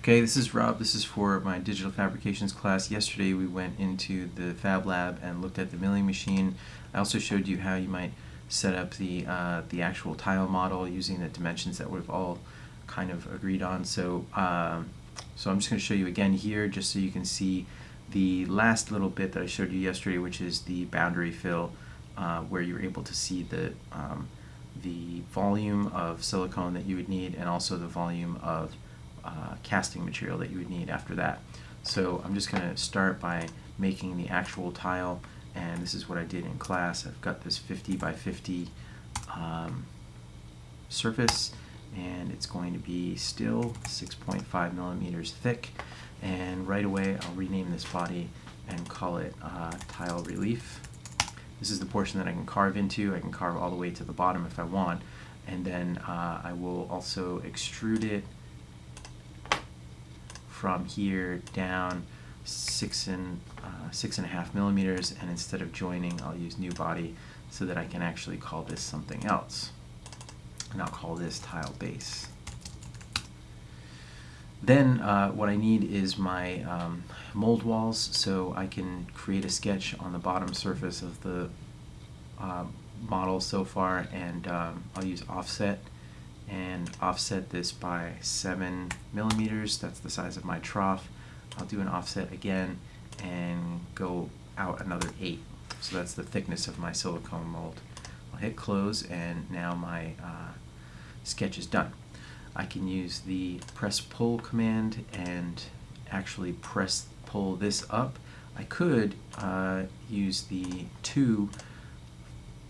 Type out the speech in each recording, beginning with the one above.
Okay, this is Rob. This is for my digital fabrications class. Yesterday we went into the Fab Lab and looked at the milling machine. I also showed you how you might set up the uh, the actual tile model using the dimensions that we've all kind of agreed on. So, um, so I'm just going to show you again here just so you can see the last little bit that I showed you yesterday, which is the boundary fill, uh, where you're able to see the um, the volume of silicone that you would need and also the volume of uh, casting material that you would need after that. So I'm just going to start by making the actual tile and this is what I did in class. I've got this 50 by 50 um, surface and it's going to be still 6.5 millimeters thick and right away I'll rename this body and call it uh, tile relief. This is the portion that I can carve into. I can carve all the way to the bottom if I want and then uh, I will also extrude it from here down six and uh, six and a half millimeters and instead of joining I'll use new body so that I can actually call this something else. And I'll call this tile base. Then uh, what I need is my um, mold walls so I can create a sketch on the bottom surface of the uh, model so far and um, I'll use offset and offset this by 7 millimeters. That's the size of my trough. I'll do an offset again and go out another 8. So that's the thickness of my silicone mold. I'll hit close and now my uh, sketch is done. I can use the press pull command and actually press pull this up. I could uh, use the 2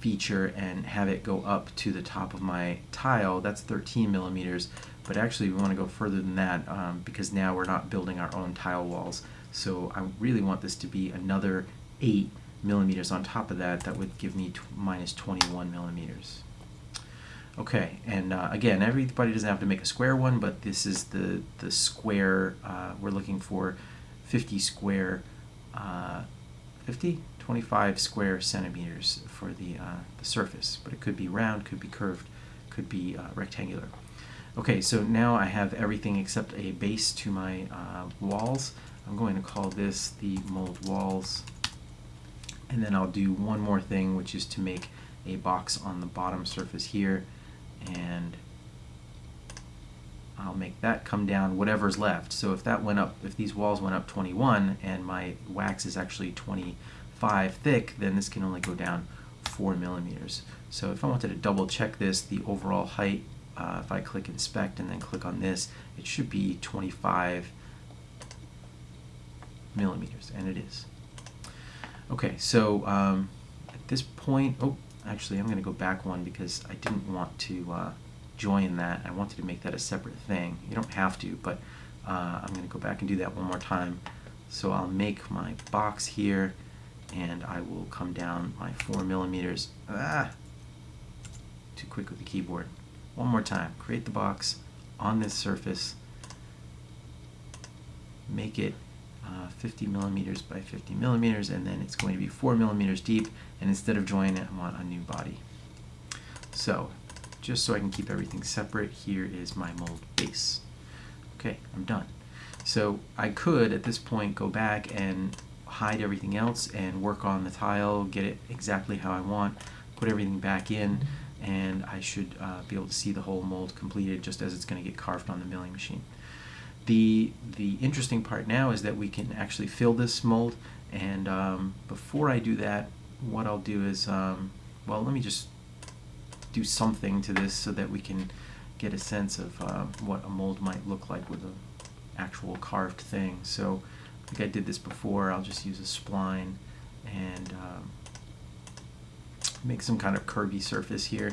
feature and have it go up to the top of my tile. That's 13 millimeters, but actually we want to go further than that um, because now we're not building our own tile walls. So I really want this to be another 8 millimeters on top of that. That would give me minus 21 millimeters. Okay, and uh, again, everybody doesn't have to make a square one, but this is the, the square, uh, we're looking for 50 square, uh, 50? 25 square centimeters for the, uh, the surface, but it could be round, could be curved, could be uh, rectangular. Okay, so now I have everything except a base to my uh, walls. I'm going to call this the mold walls. And then I'll do one more thing, which is to make a box on the bottom surface here. And I'll make that come down whatever's left. So if that went up, if these walls went up 21 and my wax is actually 20 5 thick, then this can only go down 4 millimeters. So if I wanted to double check this, the overall height, uh, if I click inspect and then click on this, it should be 25 millimeters, and it is. Okay, so um, at this point, oh, actually I'm going to go back one because I didn't want to uh, join that. I wanted to make that a separate thing. You don't have to, but uh, I'm going to go back and do that one more time. So I'll make my box here and I will come down my four millimeters. Ah, too quick with the keyboard. One more time. Create the box on this surface. Make it uh, 50 millimeters by 50 millimeters, and then it's going to be four millimeters deep. And instead of joining it, I want a new body. So, just so I can keep everything separate, here is my mold base. Okay, I'm done. So I could, at this point, go back and hide everything else and work on the tile, get it exactly how I want, put everything back in, and I should uh, be able to see the whole mold completed just as it's going to get carved on the milling machine. The, the interesting part now is that we can actually fill this mold, and um, before I do that, what I'll do is, um, well, let me just do something to this so that we can get a sense of uh, what a mold might look like with an actual carved thing. So I think I did this before. I'll just use a spline and um, make some kind of curvy surface here.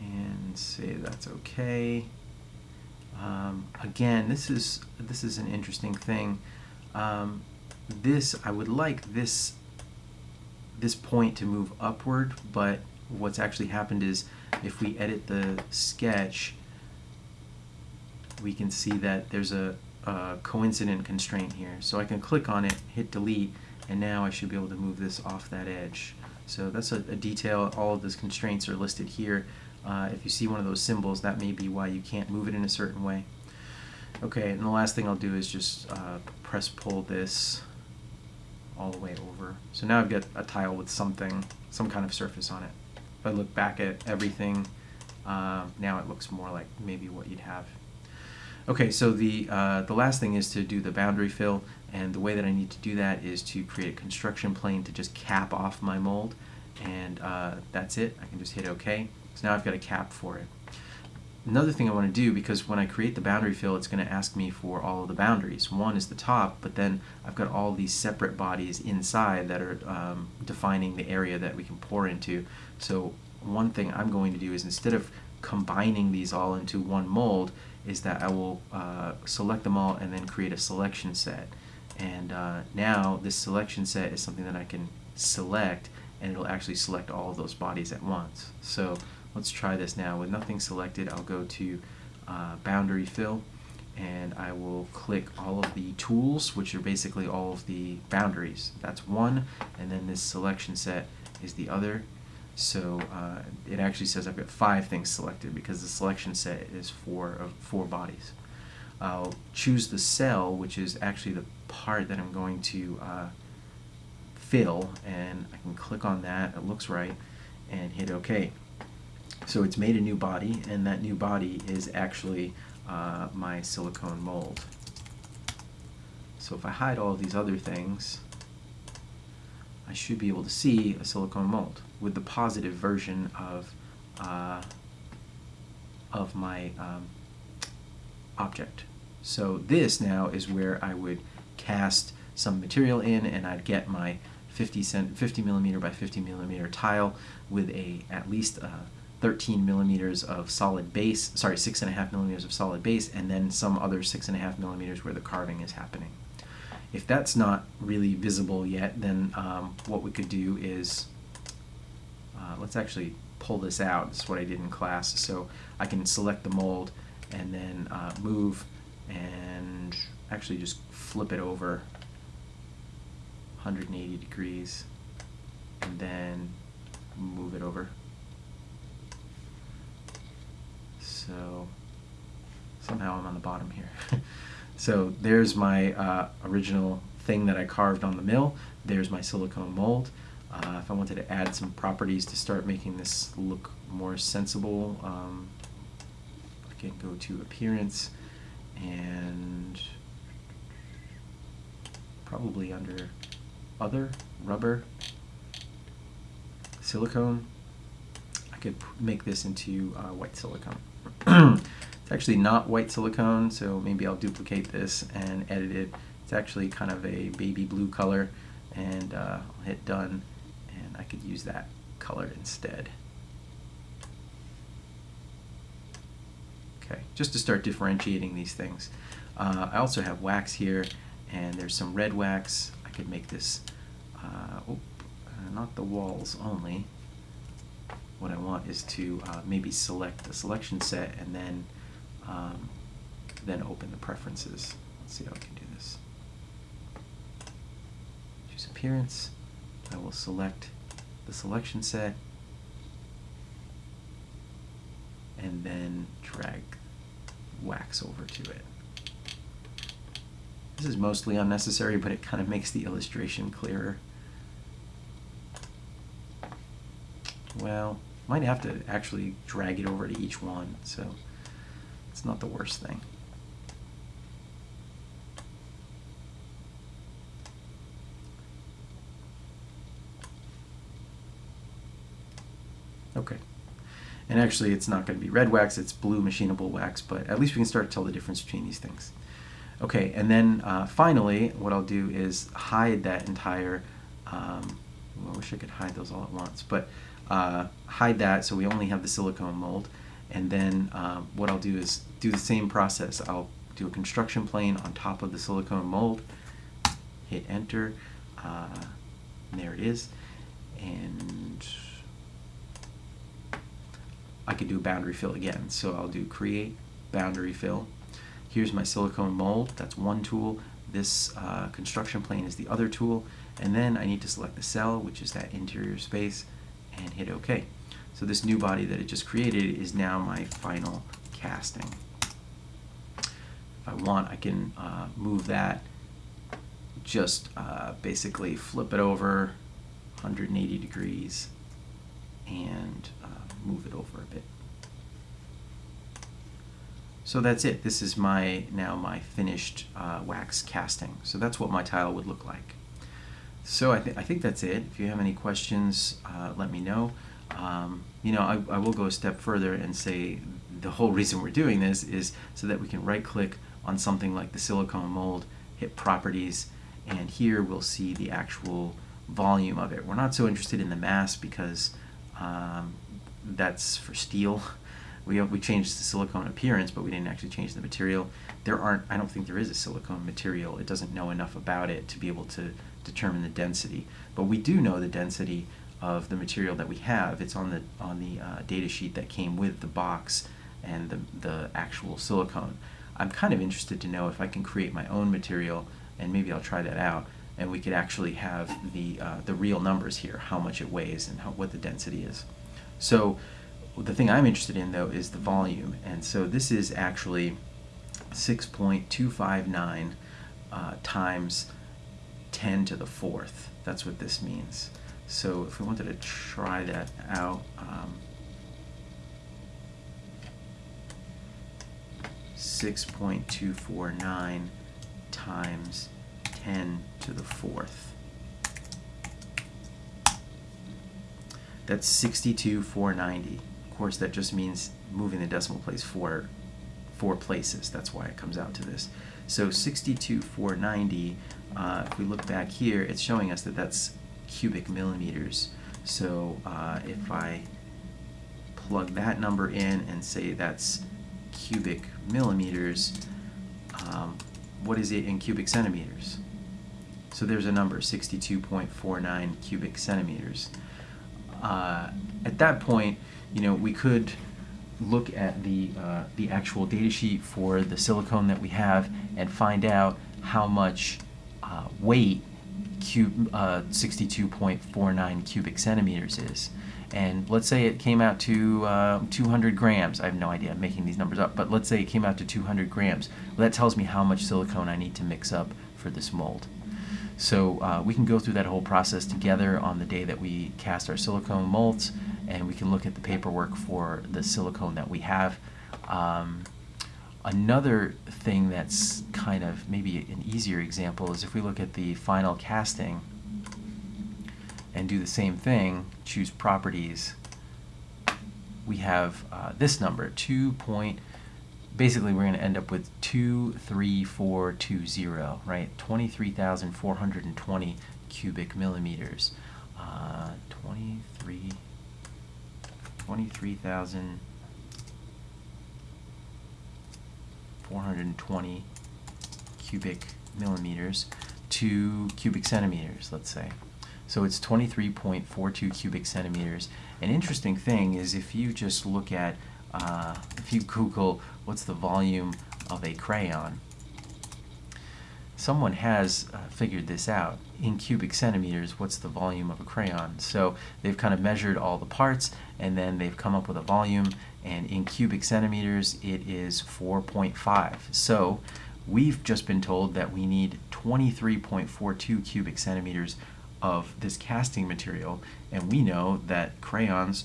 And say that's okay. Um, again, this is this is an interesting thing. Um, this I would like this this point to move upward, but what's actually happened is if we edit the sketch, we can see that there's a, a, coincident constraint here. So I can click on it, hit delete, and now I should be able to move this off that edge. So that's a, a detail. All of those constraints are listed here. Uh, if you see one of those symbols, that may be why you can't move it in a certain way. Okay, and the last thing I'll do is just uh, press pull this all the way over. So now I've got a tile with something, some kind of surface on it. If I look back at everything, uh, now it looks more like maybe what you'd have. Okay, so the, uh, the last thing is to do the boundary fill, and the way that I need to do that is to create a construction plane to just cap off my mold, and uh, that's it. I can just hit OK. So now I've got a cap for it. Another thing I want to do, because when I create the boundary fill, it's going to ask me for all of the boundaries. One is the top, but then I've got all these separate bodies inside that are um, defining the area that we can pour into. So one thing I'm going to do is instead of combining these all into one mold, is that I will uh, select them all and then create a selection set. And uh, now this selection set is something that I can select and it'll actually select all of those bodies at once. So Let's try this now. With nothing selected, I'll go to uh, Boundary Fill, and I will click all of the tools, which are basically all of the boundaries. That's one, and then this selection set is the other. So uh, it actually says I've got five things selected because the selection set is four of four bodies. I'll choose the cell, which is actually the part that I'm going to uh, fill, and I can click on that. It looks right, and hit OK. So it's made a new body, and that new body is actually uh, my silicone mold. So if I hide all these other things, I should be able to see a silicone mold with the positive version of uh, of my um, object. So this now is where I would cast some material in and I'd get my 50, cent, 50 millimeter by 50 millimeter tile with a at least a 13 millimeters of solid base, sorry, 6.5 millimeters of solid base, and then some other 6.5 millimeters where the carving is happening. If that's not really visible yet, then um, what we could do is, uh, let's actually pull this out. This is what I did in class. So I can select the mold and then uh, move and actually just flip it over 180 degrees and then move it over So somehow I'm on the bottom here. so there's my uh, original thing that I carved on the mill. There's my silicone mold. Uh, if I wanted to add some properties to start making this look more sensible, um, I can go to appearance and probably under other rubber silicone. I could make this into uh, white silicone. It's actually not white silicone, so maybe I'll duplicate this and edit it. It's actually kind of a baby blue color, and uh, I'll hit done, I could use that color instead. Okay, just to start differentiating these things. Uh, I also have wax here, and there's some red wax. I could make this, uh, oh, not the walls only, what I want is to uh, maybe select the selection set and then um, then open the preferences. Let's see how I can do this. Choose appearance. I will select the selection set and then drag wax over to it. This is mostly unnecessary, but it kind of makes the illustration clearer. Well, might have to actually drag it over to each one, so it's not the worst thing. Okay. And actually, it's not going to be red wax, it's blue machinable wax, but at least we can start to tell the difference between these things. Okay, and then uh, finally, what I'll do is hide that entire, um, I wish I could hide those all at once, but uh, hide that so we only have the silicone mold. And then um, what I'll do is do the same process. I'll do a construction plane on top of the silicone mold, hit enter, uh, there it is. And I could do a boundary fill again. So I'll do create boundary fill. Here's my silicone mold, that's one tool. This uh, construction plane is the other tool. And then I need to select the cell, which is that interior space and hit OK. So this new body that it just created is now my final casting. If I want, I can uh, move that, just uh, basically flip it over 180 degrees and uh, move it over a bit. So that's it. This is my now my finished uh, wax casting. So that's what my tile would look like. So I, th I think that's it. If you have any questions, uh, let me know. Um, you know, I, I will go a step further and say the whole reason we're doing this is so that we can right click on something like the silicone mold, hit properties, and here we'll see the actual volume of it. We're not so interested in the mass because um, that's for steel. We, we changed the silicone appearance, but we didn't actually change the material. There aren't, I don't think there is a silicone material. It doesn't know enough about it to be able to determine the density. But we do know the density of the material that we have. It's on the, on the uh, data sheet that came with the box and the, the actual silicone. I'm kind of interested to know if I can create my own material, and maybe I'll try that out, and we could actually have the, uh, the real numbers here, how much it weighs and how, what the density is. So the thing I'm interested in though is the volume. And so this is actually 6.259 uh, times 10 to the fourth. That's what this means. So if we wanted to try that out um, 6.249 times 10 to the fourth that's 62,490 Of course, that just means moving the decimal place four, four places. That's why it comes out to this. So 62,490, uh, if we look back here, it's showing us that that's cubic millimeters. So uh, if I plug that number in and say that's cubic millimeters, um, what is it in cubic centimeters? So there's a number, 62.49 cubic centimeters. Uh, at that point, you know, we could look at the, uh, the actual data sheet for the silicone that we have and find out how much uh, weight cube, uh, 62.49 cubic centimeters is. And let's say it came out to uh, 200 grams. I have no idea, I'm making these numbers up, but let's say it came out to 200 grams. Well, that tells me how much silicone I need to mix up for this mold. So uh, we can go through that whole process together on the day that we cast our silicone molds and we can look at the paperwork for the silicone that we have. Um, another thing that's kind of maybe an easier example is if we look at the final casting and do the same thing, choose properties, we have uh, this number, 2 point, basically we're going to end up with 23420, right? 23,420 cubic millimeters. Uh, 23 23,420 cubic millimeters to cubic centimeters, let's say. So it's 23.42 cubic centimeters. An interesting thing is if you just look at, uh, if you Google what's the volume of a crayon, someone has uh, figured this out. In cubic centimeters what's the volume of a crayon? So they've kind of measured all the parts and then they've come up with a volume and in cubic centimeters it is 4.5 so we've just been told that we need 23.42 cubic centimeters of this casting material and we know that crayons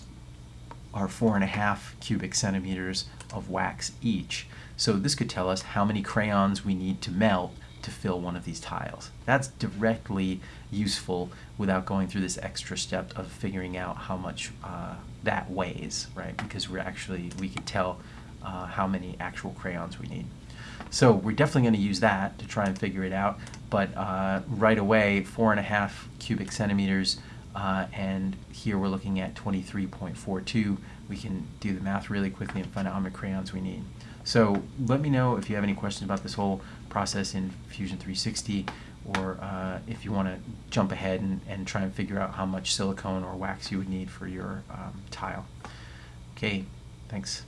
are four and a half cubic centimeters of wax each so this could tell us how many crayons we need to melt to fill one of these tiles. That's directly useful without going through this extra step of figuring out how much uh, that weighs, right? Because we're actually, we can tell uh, how many actual crayons we need. So we're definitely going to use that to try and figure it out, but uh, right away, four and a half cubic centimeters, uh, and here we're looking at 23.42. We can do the math really quickly and find out how many crayons we need. So let me know if you have any questions about this whole process in Fusion 360 or uh, if you want to jump ahead and, and try and figure out how much silicone or wax you would need for your um, tile. Okay, thanks.